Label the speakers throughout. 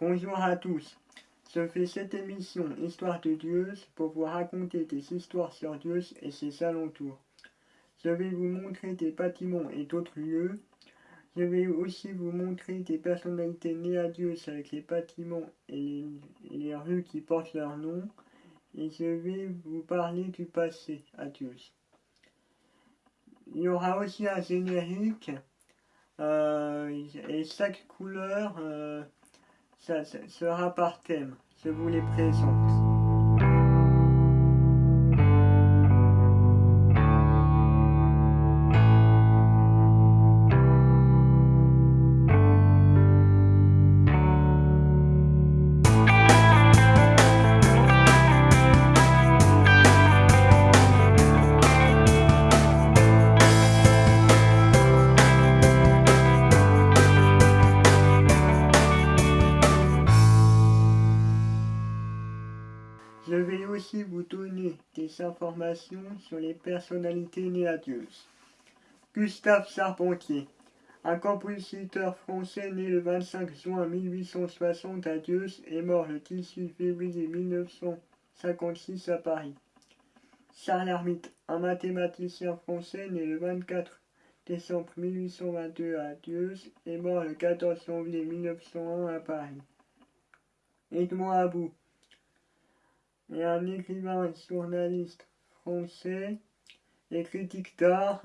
Speaker 1: Bonjour à tous. Je fais cette émission Histoire de Dieu pour vous raconter des histoires sur Dieu et ses alentours. Je vais vous montrer des bâtiments et d'autres lieux. Je vais aussi vous montrer des personnalités nées à Dieu avec les bâtiments et les rues qui portent leur nom. Et je vais vous parler du passé à Dieu. Il y aura aussi un générique euh, et chaque couleur euh, ça, sera par thème. Je vous les présente. Je vais aussi vous donner des informations sur les personnalités nées à Dieu. Gustave Charpentier, un compositeur français né le 25 juin 1860 à Dieu et mort le 18 février 1956 à Paris. Charles Hermite, un mathématicien français né le 24 décembre 1822 à Dieu et mort le 14 janvier 1901 à Paris. Edmond Abou, et un écrivain et journaliste français et critique d'art,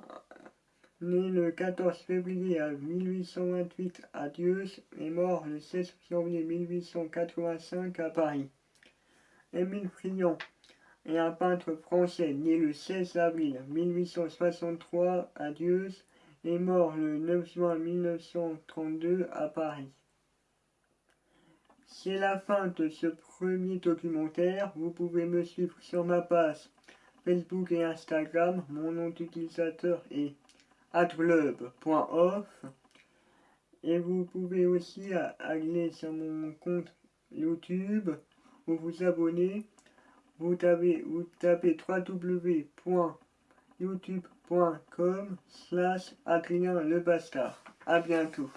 Speaker 1: né le 14 février 1828 à Dieu et mort le 16 janvier 1885 à Paris. Émile Friant est un peintre français né le 16 avril 1863 à Dieu et mort le 9 juin 1932 à Paris. C'est la fin de ce premier documentaire. Vous pouvez me suivre sur ma page Facebook et Instagram. Mon nom d'utilisateur est adglub.off. Et vous pouvez aussi aller sur mon compte YouTube ou vous abonner. Vous tapez, vous tapez www.youtube.com slash Adrien le Bastard. A bientôt.